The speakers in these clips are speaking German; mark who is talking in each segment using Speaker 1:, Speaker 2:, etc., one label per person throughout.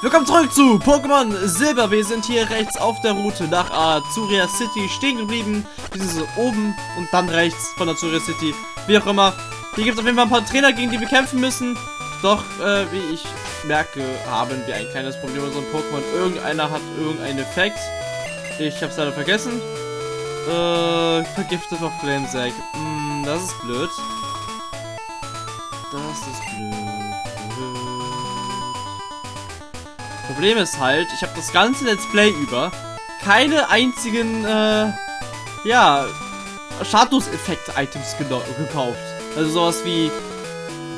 Speaker 1: Willkommen zurück zu Pokémon Silber. Wir sind hier rechts auf der Route nach Azuria City stehen geblieben. Wir sind so oben und dann rechts von Azuria City. Wie auch immer. Hier gibt es auf jeden Fall ein paar Trainer, gegen die wir kämpfen müssen. Doch, äh, wie ich merke, haben wir ein kleines Problem mit unserem Pokémon. Irgendeiner hat irgendeinen Effekt. Ich habe es leider vergessen. Äh, vergiftet auf Flamesack. Hm, das ist blöd. Das ist blöd. Problem ist halt, ich habe das ganze Let's Play über keine einzigen, äh, ja, Status-Effekt-Items gekauft. Also sowas wie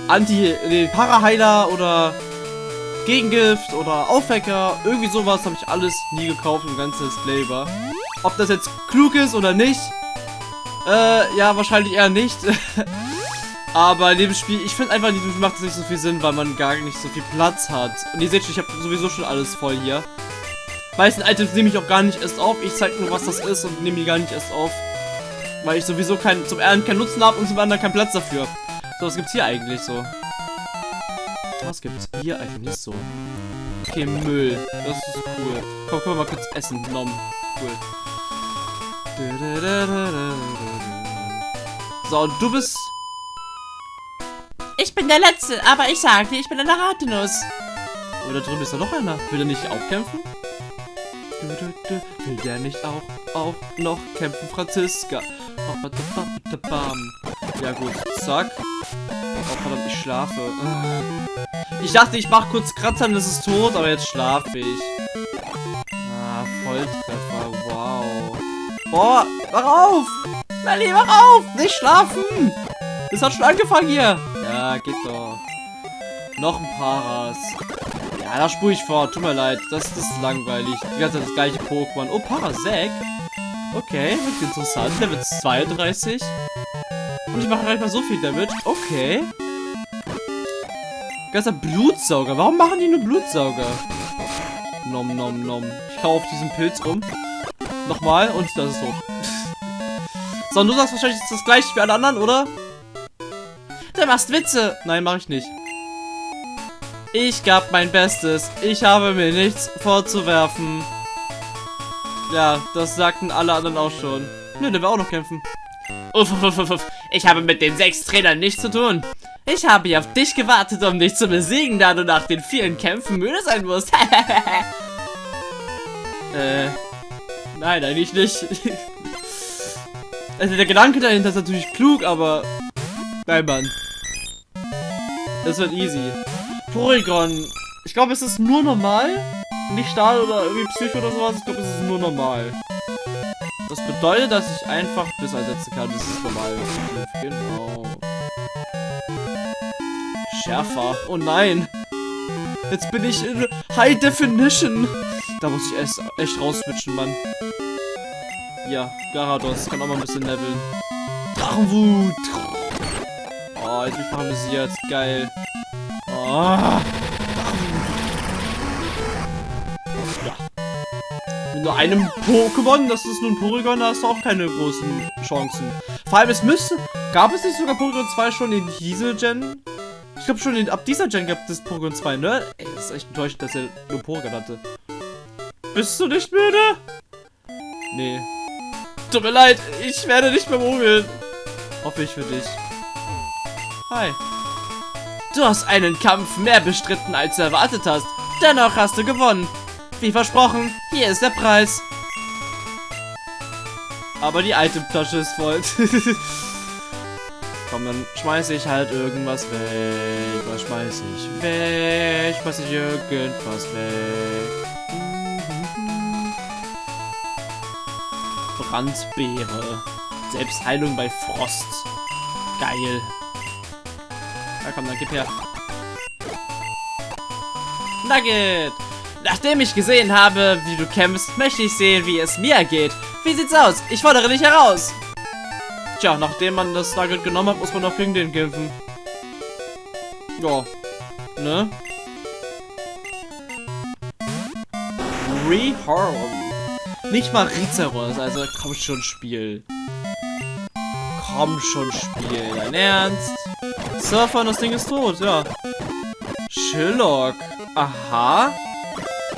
Speaker 1: Anti, nee, Paraheiler oder Gegengift oder Aufwecker, irgendwie sowas habe ich alles nie gekauft im ganzen Let's Play über. Ob das jetzt klug ist oder nicht, äh, ja, wahrscheinlich eher nicht. Aber in dem Spiel, ich finde einfach, Spiel macht es nicht so viel Sinn, weil man gar nicht so viel Platz hat. Und ihr seht schon, ich habe sowieso schon alles voll hier. Meisten Items nehme ich auch gar nicht erst auf. Ich zeige nur, was das ist und nehme die gar nicht erst auf. Weil ich sowieso kein, zum einen keinen Nutzen habe und zum anderen keinen Platz dafür. So, was gibt's hier eigentlich so? Was gibt's hier eigentlich so? Okay, Müll. Das ist cool. Komm, können wir mal kurz essen. Nom. Cool. So, und du bist
Speaker 2: ich bin der Letzte, aber ich sag dir, ich bin eine Ratenuss.
Speaker 1: Aber da drüben ist doch noch einer. Will der nicht auch kämpfen? Will der nicht auch, auch noch kämpfen, Franziska? Ja gut, zack. Oh verdammt, ich schlafe. Ich dachte, ich mache kurz Kratzern, das ist tot, aber jetzt schlafe ich. Ah, Volltreffer, wow. Boah, wach auf! Melli, wach auf! Nicht schlafen! Das hat schon angefangen hier. Geht doch. Noch ein Paras. Ja, da spule ich vor. Tut mir leid. Das, das ist langweilig. Die ganze Zeit das gleiche Pokémon. Oh, Parasek. Okay, wird interessant. Level 32. Und ich mache gar nicht mal so viel Damage. Okay. Ganzer Blutsauger. Warum machen die nur Blutsauger? Nom, nom, nom. Ich kaufe diesen Pilz rum. Nochmal und das ist so, und du sagst wahrscheinlich das gleiche wie alle anderen, oder? Du machst Witze. Nein, mache ich nicht. Ich gab mein Bestes. Ich habe mir nichts vorzuwerfen. Ja, das sagten alle anderen auch schon. Nö, der will auch noch kämpfen. Uff, uff, uff, uff. Ich habe mit den sechs Trainern nichts zu tun. Ich habe hier auf dich gewartet, um dich zu besiegen, da du nach den vielen Kämpfen müde sein musst. äh, nein, eigentlich nicht. also der Gedanke dahinter ist natürlich klug, aber... Nein, Mann. Das wird easy. Porygon. Ich glaube, es ist nur normal. Nicht Stahl oder irgendwie Psycho oder sowas. Ich glaube, es ist nur normal. Das bedeutet, dass ich einfach Biss einsetzen kann. Das ist normal. Genau. Schärfer. Oh nein. Jetzt bin ich in High Definition. Da muss ich erst echt rausswitchen, Mann. Ja, Garados kann auch mal ein bisschen leveln. Drachenwut. Oh, jetzt bin ich paralysiert. Geil. Oh. Mit nur einem Pokémon, das ist nun Porygon, da hast du auch keine großen Chancen. Vor allem, es müsste... Gab es nicht sogar Porygon 2 schon in diese Gen? Ich glaube schon, in, ab dieser Gen gab es Porygon 2, ne? Ey, das ist echt enttäuschend, dass er nur Porygon hatte. Bist du nicht müde? Nee. Tut mir leid, ich werde nicht mehr mogeln. Hoffe ich für dich. Hi. Du hast einen Kampf mehr bestritten, als du erwartet hast. Dennoch hast du gewonnen. Wie versprochen, hier ist der Preis. Aber die Itemtasche ist voll. Komm, dann schmeiße ich halt irgendwas weg. Was schmeiße ich weg? Schmeiße ich irgendwas weg. Brandbeere. Selbstheilung bei Frost. Geil. Ja, komm, dann gib her. Nugget! Nachdem ich gesehen habe, wie du kämpfst, möchte ich sehen, wie es mir geht. Wie sieht's aus? Ich fordere dich heraus. Tja, nachdem man das Nugget genommen hat, muss man noch gegen den kämpfen. Ja. Ne? Rehorn. Nicht mal Rizeros, also komm schon, Spiel. Komm schon, Spiel. Dein Ernst? Surfer und das Ding ist tot, ja. Sherlock. Aha.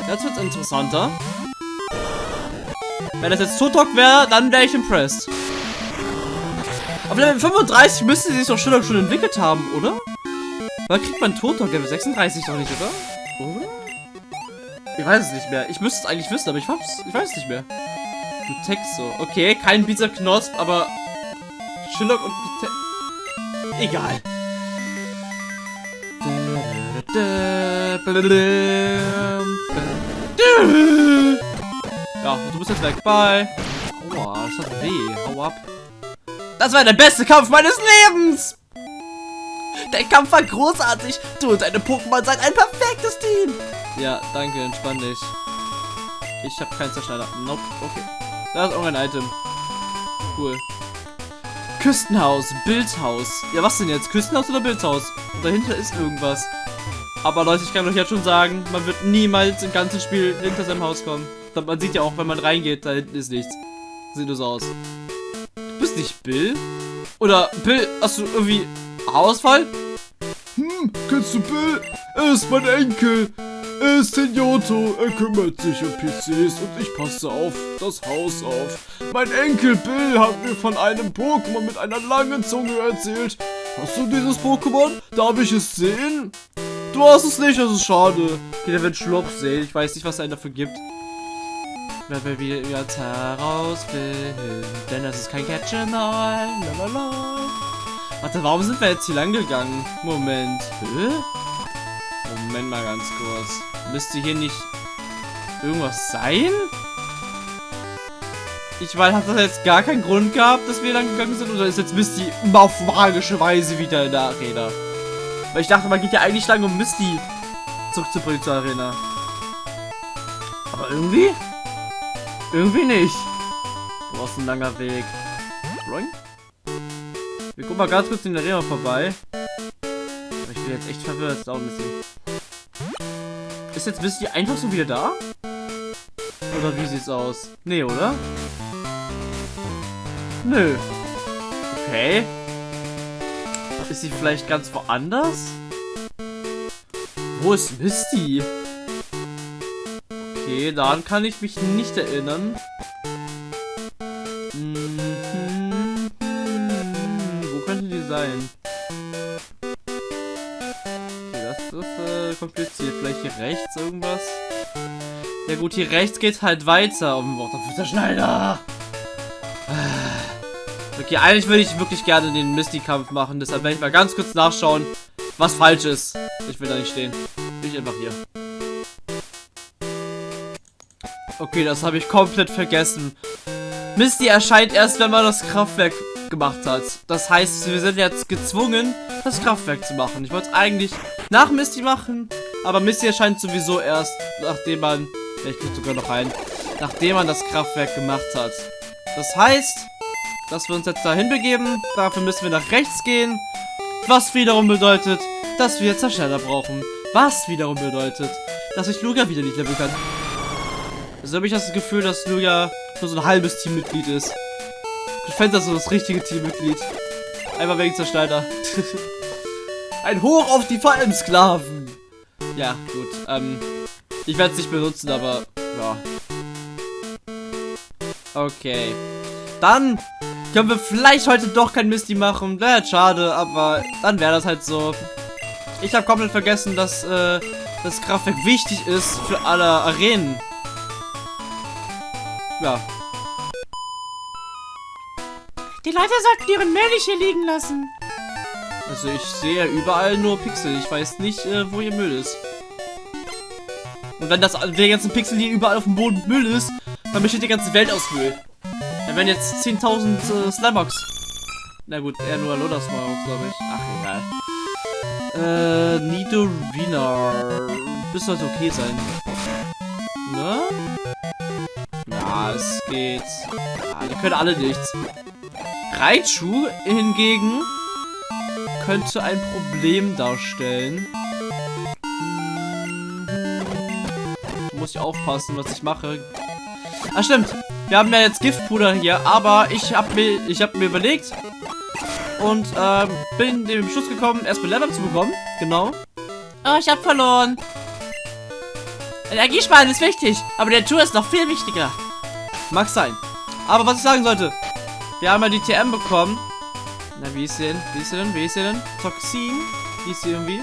Speaker 1: Jetzt wird's interessanter. Wenn das jetzt Totok wäre, dann wäre ich impressed. Auf Level 35 müsste sich doch schon, schon entwickelt haben, oder? Weil kriegt man Totok Level 36 doch nicht, oder? Oder? Ich weiß es nicht mehr. Ich müsste es eigentlich wissen, aber ich, ich weiß es nicht mehr. Du Text so. Okay, kein Pizza Knosp, aber Sherlock und Pite Egal. Ja, du bist jetzt weg. Bye. Aua, das hat weh. Hau ab. Das war der beste Kampf meines Lebens! Der Kampf war großartig. Du und deine Pokémon seid ein perfektes Team. Ja, danke, entspann dich. Ich habe keinen Zerschneider. Nope, okay. Da ist irgendein Item. Cool. Küstenhaus, Bildhaus. Ja, was denn jetzt? Küstenhaus oder Bildhaus? Und dahinter ist irgendwas. Aber Leute, ich kann euch jetzt schon sagen, man wird niemals im ganzen Spiel hinter seinem Haus kommen. Man sieht ja auch, wenn man reingeht, da hinten ist nichts. Sieht nur so aus. Du bist nicht Bill? Oder Bill, hast du irgendwie Haarausfall?
Speaker 3: Hm, kennst du Bill? Er ist mein Enkel. Er ist Tenyoto. Er kümmert sich um PCs und ich passe auf das Haus auf. Mein Enkel Bill hat mir von einem Pokémon mit einer langen Zunge erzählt. Hast du dieses Pokémon? Darf ich es sehen?
Speaker 1: Du hast es nicht, das ist schade. Okay, der wird Schlupf sehen. Ich weiß nicht, was er dafür gibt. Wenn wir wieder jetzt herausfinden. Denn das ist kein Catch-All. Warte, warum sind wir jetzt hier lang gegangen? Moment. Hä? Moment mal ganz kurz. Müsste hier nicht irgendwas sein? Ich weiß, hat das jetzt gar keinen Grund gehabt, dass wir lang gegangen sind? Oder ist jetzt Misty auf magische Weise wieder in der Arena? Weil ich dachte, man geht ja eigentlich lang, um Misty zurückzubringen zur Arena. Aber irgendwie? Irgendwie nicht. Du hast ein langer Weg. Roing? Wir gucken mal ganz kurz in der Arena vorbei. Aber ich bin jetzt echt verwirrt. Da Misty. Ist jetzt Misty einfach so wieder da? Oder wie sieht's aus? Nee, oder? Nö. Okay. Ist sie vielleicht ganz woanders? Wo ist Misty? Okay, daran kann ich mich nicht erinnern. Mhm. Wo könnte die sein? Okay, das ist äh, kompliziert. Vielleicht hier rechts irgendwas? Ja gut, hier rechts geht halt weiter. Wort auf der Schneider. Okay, eigentlich würde ich wirklich gerne den Misty-Kampf machen. Deshalb werde ich mal ganz kurz nachschauen, was falsch ist. Ich will da nicht stehen. Bin ich einfach hier. Okay, das habe ich komplett vergessen. Misty erscheint erst, wenn man das Kraftwerk gemacht hat. Das heißt, wir sind jetzt gezwungen, das Kraftwerk zu machen. Ich wollte es eigentlich nach Misty machen, aber Misty erscheint sowieso erst, nachdem man... Ich krieg sogar noch ein. Nachdem man das Kraftwerk gemacht hat. Das heißt, dass wir uns jetzt dahin begeben. Dafür müssen wir nach rechts gehen. Was wiederum bedeutet, dass wir Zerschneider brauchen. Was wiederum bedeutet, dass ich Lugia wieder nicht leveln kann. Also habe ich das Gefühl, dass Lugia nur so ein halbes Teammitglied ist. Ich fände das so das richtige Teammitglied. Einfach wegen Zerschneider. ein Hoch auf die Falmsklaven. Ja, gut. Ähm, ich werde es nicht benutzen, aber ja. Okay. Dann können wir vielleicht heute doch kein Misty machen. Wäre schade, aber dann wäre das halt so. Ich habe komplett vergessen, dass äh, das Kraftwerk wichtig ist für alle Arenen. Ja.
Speaker 2: Die Leute sollten ihren Müll nicht hier liegen lassen.
Speaker 1: Also ich sehe ja überall nur Pixel. Ich weiß nicht, äh, wo ihr Müll ist. Und wenn das der ganzen Pixel hier überall auf dem Boden Müll ist, dann besteht die ganze Welt aus Müll. Dann werden jetzt 10.000 äh, Slimebugs. Na gut, eher nur Loda Slimebugs, glaube ich. Ach, egal. Äh, Nidorina. Bis sollte okay sein. Ne? Ja, es geht. Ja, die können alle nichts. Raichu hingegen könnte ein Problem darstellen. Muss ich aufpassen, was ich mache. Ah, stimmt. Wir haben ja jetzt Giftpuder hier, aber ich habe mir, ich habe mir überlegt und ähm, bin dem Schluss gekommen, erstmal Level zu bekommen. Genau.
Speaker 2: Oh, ich habe verloren. Energiesparen ist wichtig, aber der Tour ist noch viel wichtiger.
Speaker 1: Mag sein. Aber was ich sagen sollte, wir haben ja die TM bekommen. Na, wie ist sie denn? Wie ist sie denn? Wie ist sie denn? Toxin? Wie ist sie irgendwie?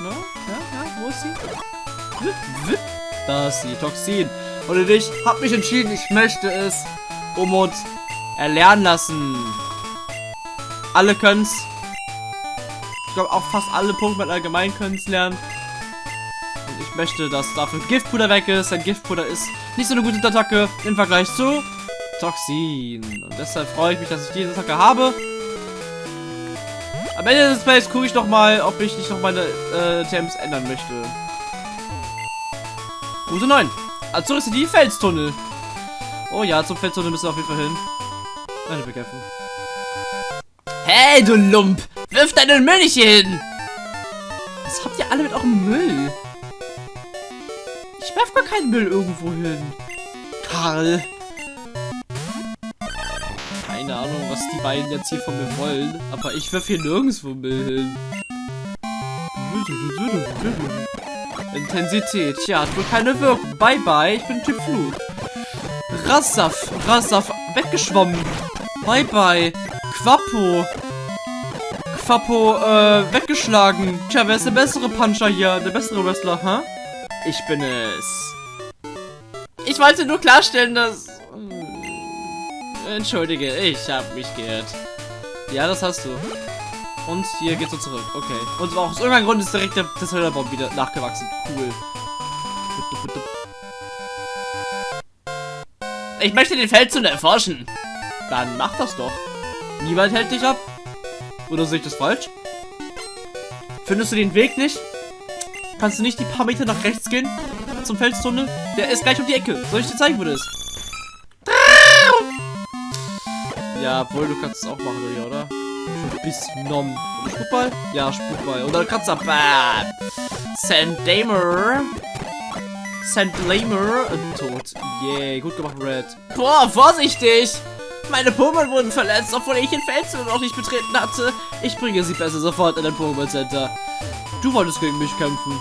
Speaker 1: Na? Ja, ja, wo ist sie? Da ist sie, Toxin. Und ich habe mich entschieden, ich möchte es um uns erlernen lassen. Alle können's. Ich glaube auch fast alle Pokémon allgemein können es lernen. Und ich möchte, dass dafür Giftpuder weg ist. Denn Giftpuder ist nicht so eine gute Attacke im Vergleich zu Toxin. Und deshalb freue ich mich, dass ich diese Attacke habe. Am Ende des Plays gucke ich noch mal, ob ich nicht noch meine äh, TMs ändern möchte. Route 9. Also ist die Felstunnel. Oh ja, zum Felstunnel müssen wir auf jeden Fall hin. Eine bekämpfen.
Speaker 2: Hey, du Lump! Wirf deinen Müll nicht hier hin!
Speaker 1: Was habt ihr alle mit eurem Müll? Ich werf gar keinen Müll irgendwo hin. Karl. Keine Ahnung, was die beiden jetzt hier von mir wollen. Aber ich werf hier nirgendwo Müll hin. Intensität. Tja, hat wohl keine Wirkung. Bye bye, ich bin Typ Flug. Rassaf, Rassaf, weggeschwommen. Bye bye. Quappo. Quappo, äh, weggeschlagen. Tja, wer ist der bessere Puncher hier? Der bessere Wrestler, hä? Ich bin es. Ich wollte nur klarstellen, dass... Entschuldige, ich habe mich geirrt. Ja, das hast du. Und hier geht's so zurück. Okay. Und aus irgendeinem Grund ist direkt der Tesla-Baum wieder nachgewachsen. Cool. Ich möchte den Feldzug erforschen. Dann mach das doch. Niemand hält dich ab. Oder sehe ich das falsch? Findest du den Weg nicht? Kannst du nicht die paar Meter nach rechts gehen? Zum Felstunnel? Der ist gleich um die Ecke. Soll ich dir zeigen, wo das ist? Ja, obwohl du kannst es auch machen, oder? Bis Nom. Spukball? Ja, Spukball. Oder Kratzer. Bam. Sandamer. Sandlamer. Tot. Yay, gut gemacht, Red. Boah, vorsichtig! Meine Pokémon wurden verletzt, obwohl ich den Feldzug noch nicht betreten hatte. Ich bringe sie besser sofort in ein Pokémon Center. Du wolltest gegen mich kämpfen.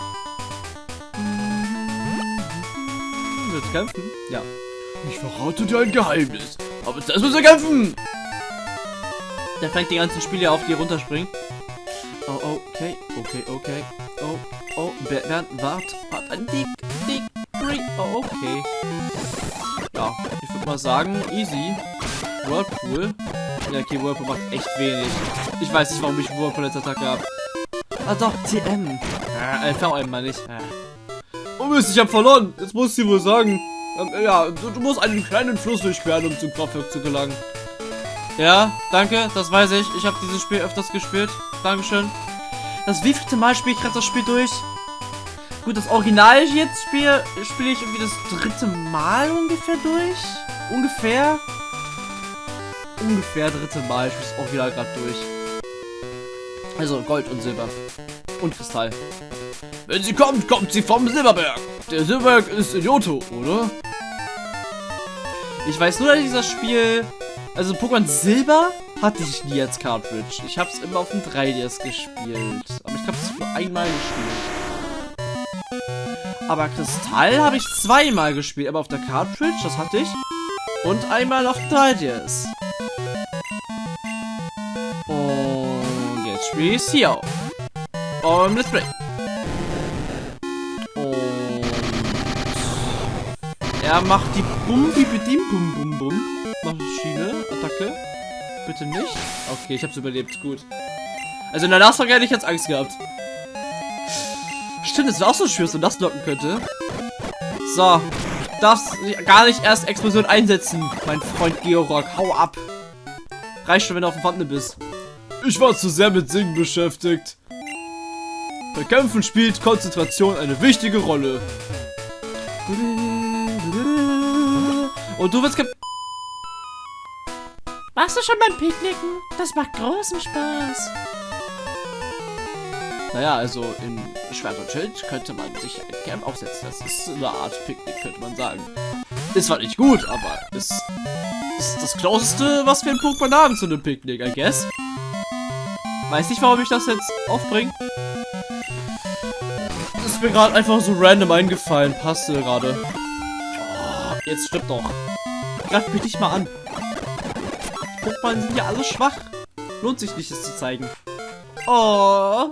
Speaker 1: Willst du kämpfen? Ja.
Speaker 3: Ich verrate dir ein Geheimnis.
Speaker 1: Aber zuerst müssen wir kämpfen! Der fängt die ganzen Spiele auf, die runterspringen. Oh, okay, okay, okay. Oh, oh, Bernd, wart, wart, ein dick, dick, Break. Oh, okay. Ja, ich würde mal sagen, easy. Whirlpool. Ja, okay, Whirlpool macht echt wenig. Ich weiß nicht, warum ich Whirlpool als Attacke habe. Ah doch, TM. Äh, VM meine ich. Äh.
Speaker 3: Oh Mist, ich hab verloren. Jetzt muss sie wohl sagen. Ähm, ja, du, du, musst einen kleinen Fluss durchqueren, um zum Kraftwerk zu gelangen.
Speaker 1: Ja, danke, das weiß ich. Ich habe dieses Spiel öfters gespielt. Dankeschön. Das wievielte Mal spiele ich gerade das Spiel durch? Gut, das Original jetzt spiele spiele ich irgendwie das dritte Mal ungefähr durch. Ungefähr. Ungefähr dritte Mal. Ich spiele das Original gerade durch. Also Gold und Silber. Und Kristall.
Speaker 3: Wenn sie kommt, kommt sie vom Silberberg. Der Silberberg ist in Johto, oder?
Speaker 1: Ich weiß nur, dass dieses Spiel... Also Pokémon Silber hatte ich nie als Cartridge. Ich habe es immer auf dem 3DS gespielt. Aber ich habe es nur einmal gespielt. Aber Kristall habe ich zweimal gespielt. Aber auf der Cartridge, das hatte ich. Und einmal auf dem 3DS. Und jetzt spiele ich es hier auf. Und Let's Play. Er macht die Bum Bibidim Bum Bum Bum. Maschine, Attacke. Bitte nicht. Okay, ich hab's überlebt. Gut. Also in der Nashorn hätte ich jetzt Angst gehabt. Stimmt, es wäre auch so schwer, dass man das locken könnte. So. Darfst gar nicht erst Explosion einsetzen, mein Freund Georg. Hau ab. Reicht schon, wenn du auf dem Wandel bist.
Speaker 3: Ich war zu sehr mit Singen beschäftigt. Bei Kämpfen spielt Konzentration eine wichtige Rolle.
Speaker 1: Und du willst ge
Speaker 2: Warst du schon beim Picknicken? Das macht großen Spaß.
Speaker 1: Naja, also in Schwert und Schild könnte man sich ein Camp aufsetzen. Das ist eine Art Picknick, könnte man sagen. Ist zwar nicht gut, aber ist, ist das Closeste, was wir in Pokémon haben zu einem Picknick, I guess. Weiß nicht, warum ich das jetzt aufbringe.
Speaker 3: Es
Speaker 1: ist mir gerade einfach so random eingefallen. Passte gerade. Oh, jetzt stimmt doch. Greif mich nicht mal an. Die Pokémon sind ja alle schwach. Lohnt sich nicht, es zu zeigen. Oh.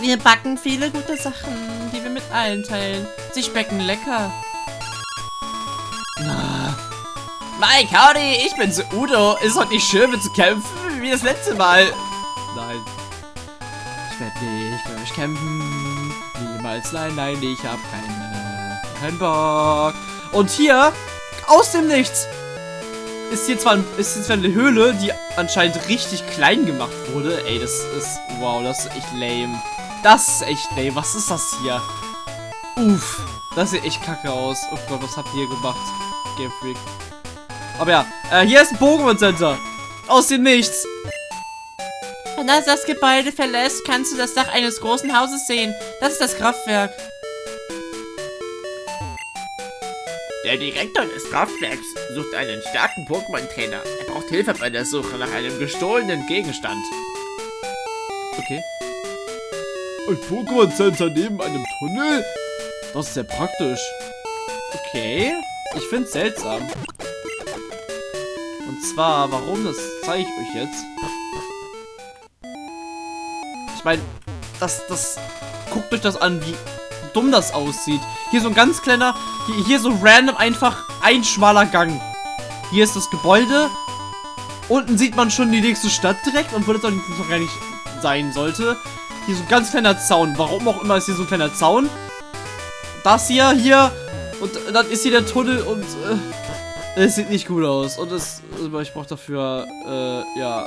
Speaker 2: Wir backen viele gute Sachen, die wir mit allen teilen. Sie schmecken lecker. Mike, howdy, ich bin's, Udo. Ist heute nicht schön, mit zu kämpfen, wie das letzte Mal.
Speaker 1: Nein. Ich werde nicht mit euch kämpfen. Niemals, nein, nein, ich hab keine, keinen Bock. Und hier, aus dem Nichts, ist hier zwar, ist hier zwar eine Höhle, die anscheinend richtig klein gemacht wurde. Ey, das ist, wow, das ist echt lame. Das ist echt lame. Was ist das hier? Uff, das sieht echt kacke aus. Oh Gott, was habt ihr gemacht? Game Freak. Aber ja, äh, hier ist ein Pokémon Center. Aus dem Nichts.
Speaker 2: Wenn du das Gebäude verlässt, kannst du das Dach eines großen Hauses sehen. Das ist das Kraftwerk.
Speaker 4: Der Direktor des Kraftwerks sucht einen starken Pokémon-Trainer. Er braucht Hilfe bei der Suche nach einem gestohlenen Gegenstand.
Speaker 1: Okay.
Speaker 3: Ein Pokémon Center neben einem Tunnel?
Speaker 1: Das ist sehr praktisch. Okay. Ich find's seltsam. Und zwar, warum, das zeige ich euch jetzt. Ich meine, das, das, guckt euch das an, wie dumm das aussieht. Hier so ein ganz kleiner, hier, hier so random einfach ein schmaler Gang. Hier ist das Gebäude. Unten sieht man schon die nächste Stadt direkt, obwohl das auch gar nicht sein sollte. Hier so ein ganz kleiner Zaun. Warum auch immer ist hier so ein kleiner Zaun. Das hier, hier. Und dann ist hier der Tunnel und äh, es sieht nicht gut aus. Und es, aber ich brauche dafür, äh, ja,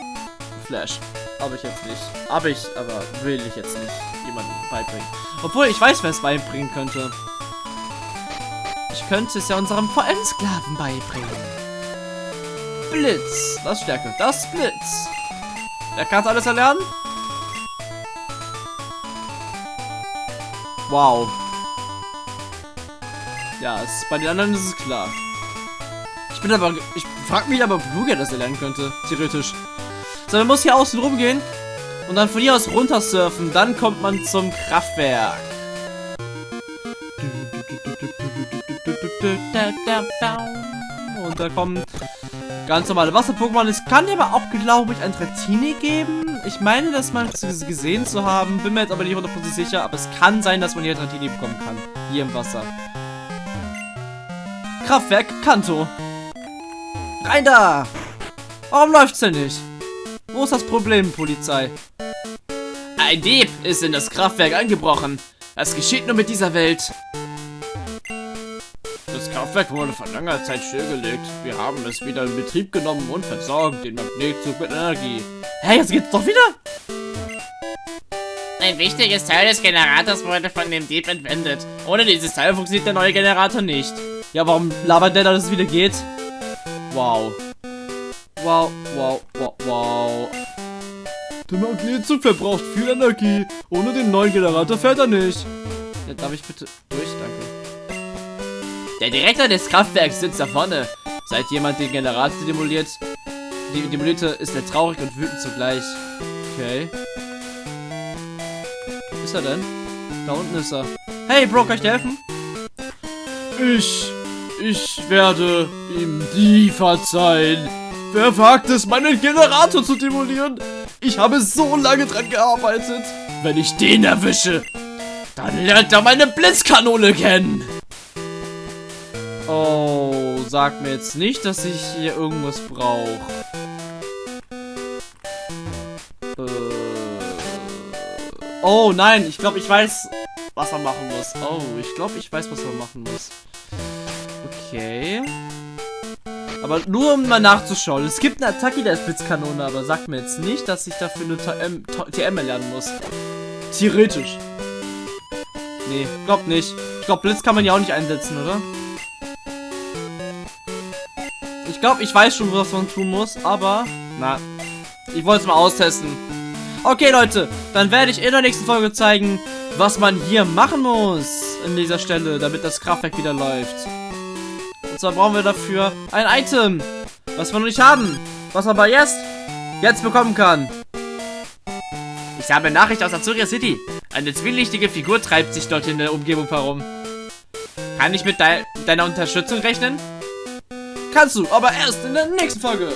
Speaker 1: Flash. Habe ich jetzt nicht. Habe ich, aber will ich jetzt nicht jemandem beibringen. Obwohl, ich weiß, wer es beibringen könnte. Ich könnte es ja unserem VM-Sklaven beibringen. Blitz. Das Stärke. Das Blitz. Wer kann alles erlernen? Wow. Ja, es, bei den anderen ist es klar. Ich bin aber, ich frag mich aber, ob Lugia das erlernen könnte, theoretisch. So, man muss hier außen rumgehen und dann von hier aus runter surfen. Dann kommt man zum Kraftwerk. Und da kommen ganz normale Wasser-Pokémon. Es kann aber auch, glaube ich, ein Dratini geben. Ich meine, das mal gesehen zu haben. Bin mir jetzt aber nicht 100% sicher. Aber es kann sein, dass man hier Dratini bekommen kann. Hier im Wasser. Kraftwerk Kanto. Rein da! Warum läuft's denn nicht? Wo ist das Problem, Polizei?
Speaker 2: Ein Dieb ist in das Kraftwerk eingebrochen. Das geschieht nur mit dieser Welt.
Speaker 4: Das Kraftwerk wurde vor langer Zeit stillgelegt. Wir haben es wieder in Betrieb genommen und versorgen den Magnetzug mit Energie.
Speaker 1: Hä, jetzt geht's doch wieder?
Speaker 2: Ein wichtiges Teil des Generators wurde von dem Dieb entwendet. Ohne dieses Teil funktioniert der neue Generator nicht.
Speaker 1: Ja, warum labert der, dass es wieder geht? Wow, wow, wow.
Speaker 3: Der Magnetzug verbraucht viel Energie. Ohne den neuen Generator fährt er nicht.
Speaker 1: Ja, darf ich bitte durch? Danke.
Speaker 2: Der Direktor des Kraftwerks sitzt da vorne.
Speaker 1: Seit jemand den Generator demoliert, die demolierte, ist er traurig und wütend zugleich. Okay. Wo ist er denn? Da unten ist er. Hey, Bro, kann ich dir helfen?
Speaker 3: Ich, ich werde ihm nie verzeihen. Wer wagt es, meinen Generator zu demolieren? Ich habe so lange dran gearbeitet.
Speaker 4: Wenn ich den erwische, dann lernt er meine Blitzkanone kennen.
Speaker 1: Oh, sag mir jetzt nicht, dass ich hier irgendwas brauche. Äh. Oh nein, ich glaube, ich weiß, was er machen muss. Oh, ich glaube, ich weiß, was er machen muss. Okay. Aber nur um mal nachzuschauen. Es gibt eine Attacke, der ist aber sagt mir jetzt nicht, dass ich dafür eine TM, TM erlernen muss. Theoretisch. Nee, glaub nicht. Ich glaube, Blitz kann man ja auch nicht einsetzen, oder? Ich glaube, ich weiß schon, was man tun muss, aber... Na, ich wollte es mal austesten. Okay, Leute, dann werde ich in der nächsten Folge zeigen, was man hier machen muss an dieser Stelle, damit das Kraftwerk wieder läuft. Zwar brauchen wir dafür ein Item, was wir noch nicht haben, was man aber jetzt, jetzt bekommen kann.
Speaker 2: Ich habe Nachricht aus Azuria City.
Speaker 4: Eine zwielichtige Figur treibt sich dort in der Umgebung herum. Kann ich mit dei deiner Unterstützung rechnen?
Speaker 1: Kannst du, aber erst in der nächsten Folge.